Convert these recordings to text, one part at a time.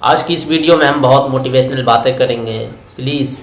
आज की इस वीडियो में हम बहुत मोटिवेशनल बातें करेंगे। प्लीज़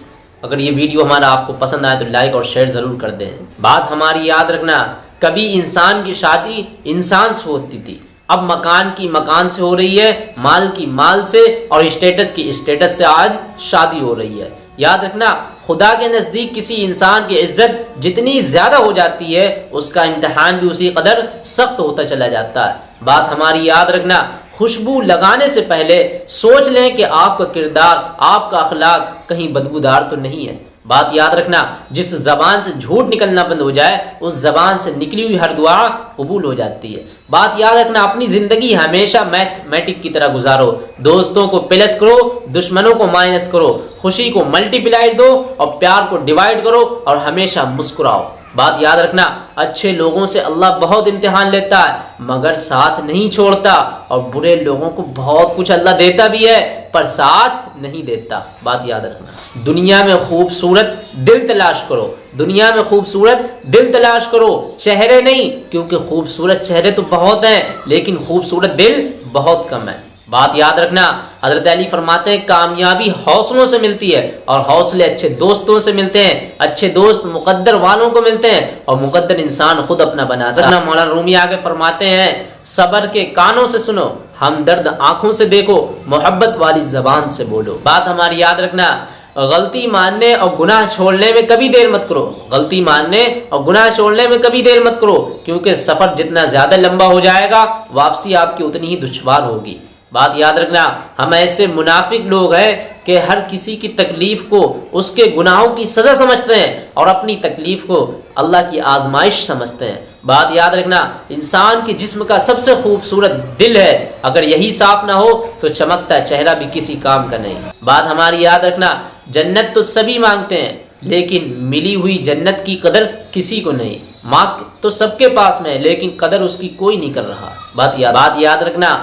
अगर ये वीडियो हमारा आपको पसंद आए तो लाइक और शेयर ज़रूर कर दें। बात हमारी याद रखना, कभी इंसान की शादी इंसान से होती थी। अब मकान की मकान से हो रही है, माल की माल से और स्टेटस की स्टेटस से आज शादी हो रही है। याद रखना, खुदा के नज़दीक किसी इंसान की इज़्ज़त जितनी ज़्यादा हो जाती है, उसका इम्तहान भी उसी कदर सख्त होता चला जाता है। बात हमारी याद रखना खुशबू लगाने से पहले सोच लें कि आपका किरदार, आपका अखलाक कहीं बदबूदार तो नहीं है। बात याद रखना, जिस जबान से झूठ निकलना बंद हो जाए, उस जबान से निकली हुई हर दुआ कबूल हो जाती है। बात याद रखना, अपनी ज़िंदगी हमेशा मैथमेटिक की तरह गुजारो। दोस्तों को प्लस करो, दुश्मनों को माइनस करो। खुशी को मल्टीप्लाई दो और प्यार को डिवाइड करो और हमेशा मुस्कुराओ। बात याद रखना, अच्छे लोगों से अल्लाह बहुत इम्तिहान लेता है, मगर साथ नहीं छोड़ता, और बुरे लोगों को बहुत कुछ अल्लाह देता भी है, पर साथ नहीं देता। बात याद रखना। दुनिया में खूबसूरत दिल तलाश करो। दुनिया में खूबसूरत दिल तलाश करो। चेहरे नहीं, क्योंकि खूबसूरत चेहरे तो बहुत हैं, लेकिन खूबसूरत दिल बहुत कम है। बात याद रखना, हज़रत अली फरमाते हैं, कामयाबी हौसलों से मिलती है और हौसले अच्छे दोस्तों से मिलते हैं, अच्छे दोस्त मुकद्दर वालों को मिलते हैं और मुकद्दर इंसान खुद अपना बनाता है मौलाना रूमी आगे फरमाते हैं, सबर के कानों से सुनो, हमदर्द आँखों से देखो, मोहब्बत वाली जबान से बोलो। बात हमारी याद रखना, गलती मानने और गुनाह छोड़ने में कभी देर मत करो। गलती मानने और गुनाह छोड़ने में कभी देर मत करो, क्योंकि सफ़र जितना ज़्यादा लंबा हो जाएगा, वापसी आपकी उतनी ही दुश्वार होगी। बात याद रखना, हम ऐसे मुनाफिक लोग हैं कि हर किसी की तकलीफ़ को, उसके गुनाहों की सज़ा समझते हैं और अपनी तकलीफ़ को अल्लाह की आजमाइश समझते हैं। बात याद रखना, इंसान के जिस्म का सबसे खूबसूरत दिल है। अगर यही साफ़ ना हो तो चमकता चेहरा भी किसी काम का नहीं। बात हमारी याद रखना, जन्नत तो सभी मांगते हैं, लेकिन मिली हुई जन्नत की कदर किसी को नहीं। माँ तो सबके पास में है, लेकिन कदर उसकी कोई नहीं कर रहा। बात याद बात याद रखना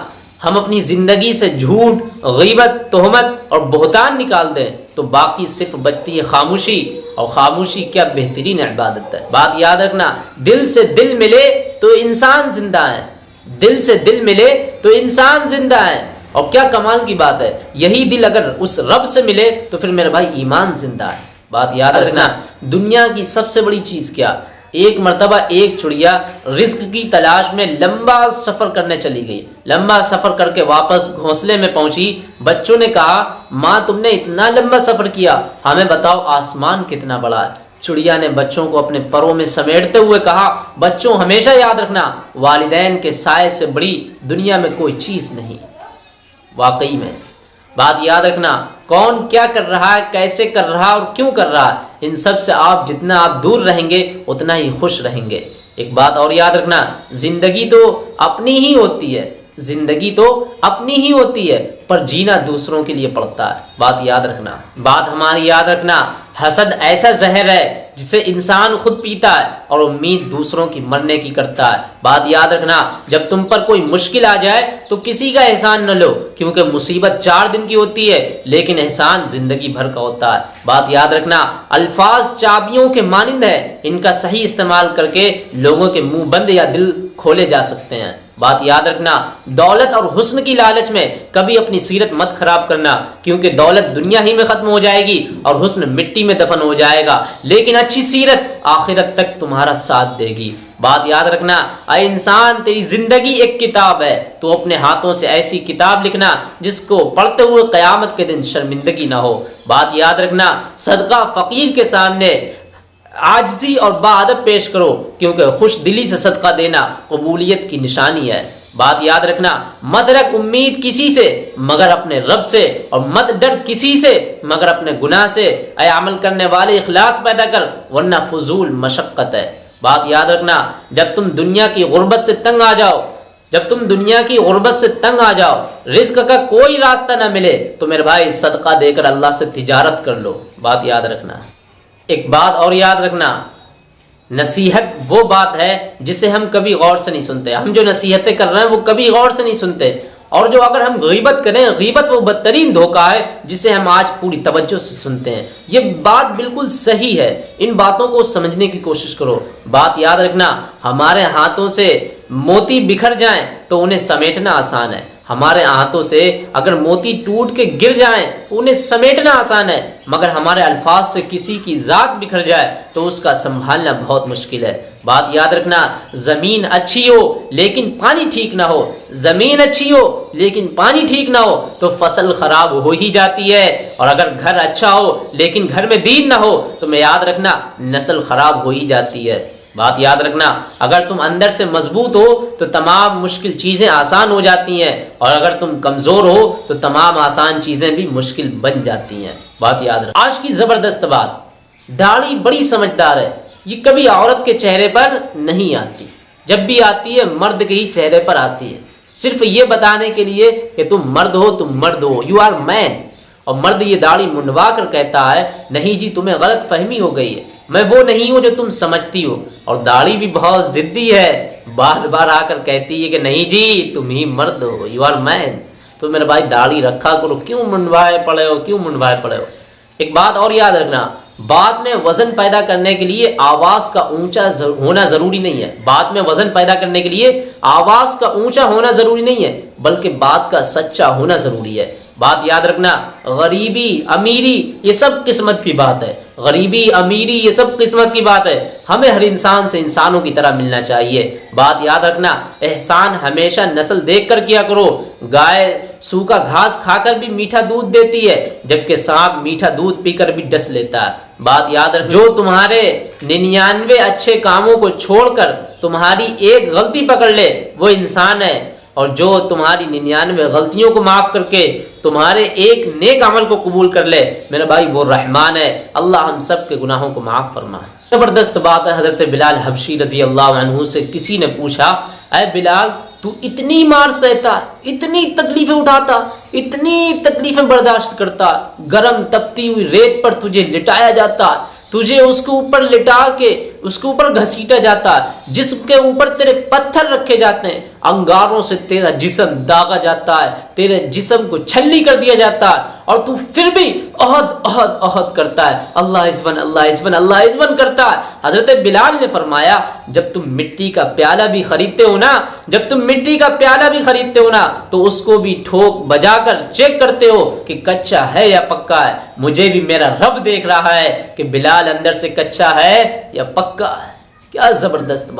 हम अपनी ज़िंदगी से झूठ, गीबत, तोहमत और बहतान निकाल दें तो बाकी सिर्फ़ बचती है खामोशी और खामोशी क्या बेहतरीन इबादत है। बात याद रखना, दिल से दिल मिले तो इंसान ज़िंदा है। दिल से दिल मिले तो इंसान ज़िंदा है। और क्या कमाल की बात है, यही दिल अगर उस रब से मिले तो फिर मेरा भाई ईमान ज़िंदा है। बात याद रखना, दुनिया की सबसे बड़ी चीज़ क्या? एक मरतबा, एक चुड़िया रिस्क की तलाश में लंबा सफ़र करने चली गई। लंबा सफ़र करके वापस घोंसले में पहुँची। बच्चों ने कहा, माँ, तुमने इतना लंबा सफ़र किया। हमें बताओ, आसमान कितना बड़ा है? चुड़िया ने बच्चों को अपने परों में समेटते हुए कहा, बच्चों, हमेशा याद रखना, वालिदैन के साय से बड़ी दुनिया में कोई चीज़ नहीं वाकई में, बात याद रखना, कौन क्या कर रहा है, कैसे कर रहा है और क्यों कर रहा है? इन सबसे आप जितना आप दूर रहेंगे, उतना ही खुश रहेंगे। एक बात और याद रखना, ज़िंदगी तो अपनी ही होती है। ज़िंदगी तो अपनी ही होती है, पर जीना दूसरों के लिए पड़ता है। बात याद रखना, बात हमारी याद रखना, हसद ऐसा जहर है जिसे इंसान खुद पीता है और उम्मीद दूसरों की मरने की करता है। बात याद रखना, जब तुम पर कोई मुश्किल आ जाए तो किसी का एहसान न लो, क्योंकि मुसीबत चार दिन की होती है, लेकिन एहसान ज़िंदगी भर का होता है। बात याद रखना, अल्फाज चाबियों के मानिंद है, इनका सही इस्तेमाल करके लोगों के मुँह बंद या दिल खोले जा सकते हैं। बात याद रखना, दौलत और हुस्न की लालच में कभी अपनी सीरत मत खराब करना, क्योंकि दौलत दुनिया ही में खत्म हो जाएगी और हुस्न मिट्टी में दफन हो जाएगा। लेकिन अच्छी सीरत आखिरत तक तुम्हारा साथ देगी। बात याद रखना अरे इंसान, तेरी ज़िंदगी एक किताब है। तो अपने हाथों से ऐसी किताब लिखना, जिसको पढ़ते हुए कयामत के दिन शर्मिंदगी ना हो। बात याद रखना, सदका फकीर के सामने आजजी और बादब पेश करो, क्योंकि खुश दिली से सदका देना कबूलियत की निशानी है। बात याद रखना, मत रख उम्मीद किसी से, मगर अपने रब से, और मत डर किसी से, मगर अपने गुनाह से। अय अमल करने वाले इखलास पैदा कर, वरना फजूल मशक्क़त है। बात याद रखना, जब तुम दुनिया की गुर्बत से तंग आ जाओ, जब तुम दुनिया की गुर्बत से तंग आ जाओ रिस्क का कोई रास्ता ना मिले तो मेरे भाई सदका देकर अल्लाह से तिजारत कर लो। बात याद रखना। एक बात और याद रखना। नसीहत वो बात है जिसे हम कभी गौर से नहीं सुनते। हम जो नसीहतें कर रहे हैं वो कभी गौर से नहीं सुनते। और जो अगर हम गीबत करें, गीबत वो बदतरीन धोखा है जिसे हम आज पूरी तवज्जो से सुनते हैं। ये बात बिल्कुल सही है। इन बातों को समझने की कोशिश करो। बात याद रखना, हमारे हाथों से मोती बिखर जाएँ तो उन्हें समेटना आसान है। हमारे हाथों से अगर मोती टूट के गिर जाएँ तो उन्हें समेटना आसान है। मगर हमारे अल्फाज से किसी की ज़ात बिखर जाए तो उसका संभालना बहुत मुश्किल है। बात याद रखना, ज़मीन अच्छी हो, लेकिन पानी ठीक ना हो। ज़मीन अच्छी हो, लेकिन पानी ठीक ना हो तो फ़सल खराब हो ही जाती है। और अगर घर अच्छा हो, लेकिन घर में दीन ना हो तो मैं याद रखना, नस्ल खराब हो ही जाती है। बात याद रखना, अगर तुम अंदर से मज़बूत हो तो तमाम मुश्किल चीज़ें आसान हो जाती हैं, और अगर तुम कमज़ोर हो तो तमाम आसान चीज़ें भी मुश्किल बन जाती हैं। बात याद रख, आज की ज़बरदस्त बात, दाढ़ी बड़ी समझदार है, ये कभी औरत के चेहरे पर नहीं आती। जब भी आती है, मर्द के ही चेहरे पर आती है। सिर्फ़ ये बताने के लिए कि तुम मर्द हो, तुम मर्द हो यू आर मैन और मर्द ये दाढ़ी मुंडवा कर कहता है, नहीं जी, तुम्हें गलत फहमी हो गई है। मैं वो नहीं हूँ जो तुम समझती हो। और दाढ़ी भी बहुत जिद्दी है। बार बार आकर कहती है कि नहीं जी, तुम ही मर्द हो यू आर मैन तो मेरे भाई, दाढ़ी रखा करो। क्यों मुंडवाए पड़े हो? क्यों मुंडवाए पड़े हो? एक बात और याद रखना बाद में वज़न पैदा करने के लिए आवाज़ का ऊँचा होना ज़रूरी नहीं है। बाद में वज़न पैदा करने के लिए आवाज़ का ऊँचा होना ज़रूरी नहीं है, बल्कि बात का सच्चा होना ज़रूरी है। बात याद रखना, गरीबी, अमीरी, ये सब किस्मत की बात है। गरीबी, अमीरी, ये सब किस्मत की बात है। हमें हर इंसान से इंसानों की तरह मिलना चाहिए। बात याद रखना, एहसान हमेशा नस्ल देख कर किया करो। गाय सूखा घास खाकर भी मीठा दूध देती है, जबकि सांप मीठा दूध पीकर भी डस लेता है। बात याद रख जो तुम्हारे निन्यानवे अच्छे कामों को छोड़कर तुम्हारी एक गलती पकड़ ले, वो इंसान है। और जो तुम्हारी निन्यानवे गलतियों को माफ़ करके तुम्हारे एक नेक अमल को कबूल कर ले, मेरा भाई, वो रहमान है। अल्लाह हम सब के गुनाहों को माफ़ फरमा ज़बरदस्त बात है, हज़रत बिलाल हबशी रज़ी अल्लाह से किसी ने पूछा अय बिलाल, तू इतनी मार सहता, इतनी तकलीफें उठाता, इतनी तकलीफें बर्दाश्त करता, गर्म तपती हुई रेत पर तुझे लिटाया जाता, तुझे उसके ऊपर लिटा के उसके ऊपर घसीटा जाता है जिसके ऊपर तेरे पत्थर रखे जाते हैं, अंगारों से तेरा जिसम दागा जाता है, तेरे जिसम को छल्ली कर दिया जाता है, और तू फिर भी अहद अहद अहद करता है। अल्लाह इजवन अल्लाह इजवन अल्लाह इजवन करता है। हज़रत बिलाल ने फरमाया, जब तुम मिट्टी का प्याला भी खरीदते हो ना, जब तुम मिट्टी का प्याला भी खरीदते हो ना तो उसको भी ठोक बजाकर चेक करते हो कि कच्चा है या पक्का है। मुझे भी मेरा रब देख रहा है कि बिलाल अंदर से कच्चा है या पक्का क्या ज़बरदस्त बात।